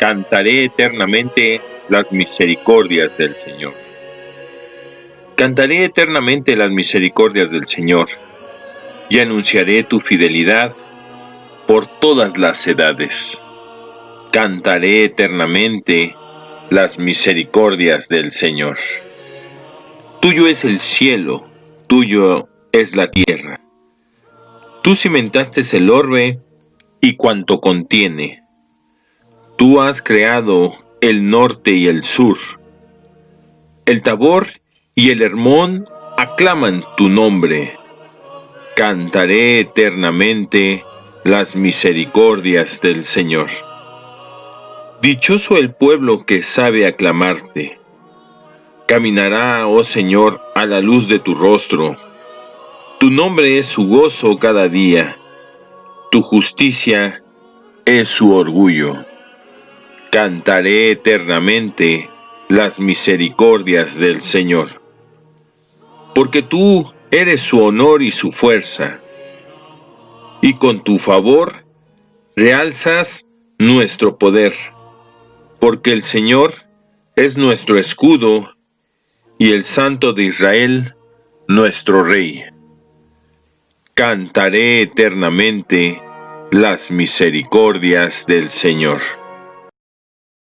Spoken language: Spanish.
Cantaré eternamente las misericordias del Señor. Cantaré eternamente las misericordias del Señor y anunciaré tu fidelidad por todas las edades. Cantaré eternamente las misericordias del Señor. Tuyo es el cielo, tuyo es la tierra. Tú cimentaste el orbe y cuanto contiene. Tú has creado el norte y el sur. El Tabor y el Hermón aclaman tu nombre. Cantaré eternamente las misericordias del Señor. Dichoso el pueblo que sabe aclamarte. Caminará, oh Señor, a la luz de tu rostro. Tu nombre es su gozo cada día. Tu justicia es su orgullo. Cantaré eternamente las misericordias del Señor. Porque tú eres su honor y su fuerza y con tu favor realzas nuestro poder, porque el Señor es nuestro escudo y el Santo de Israel nuestro Rey. Cantaré eternamente las misericordias del Señor.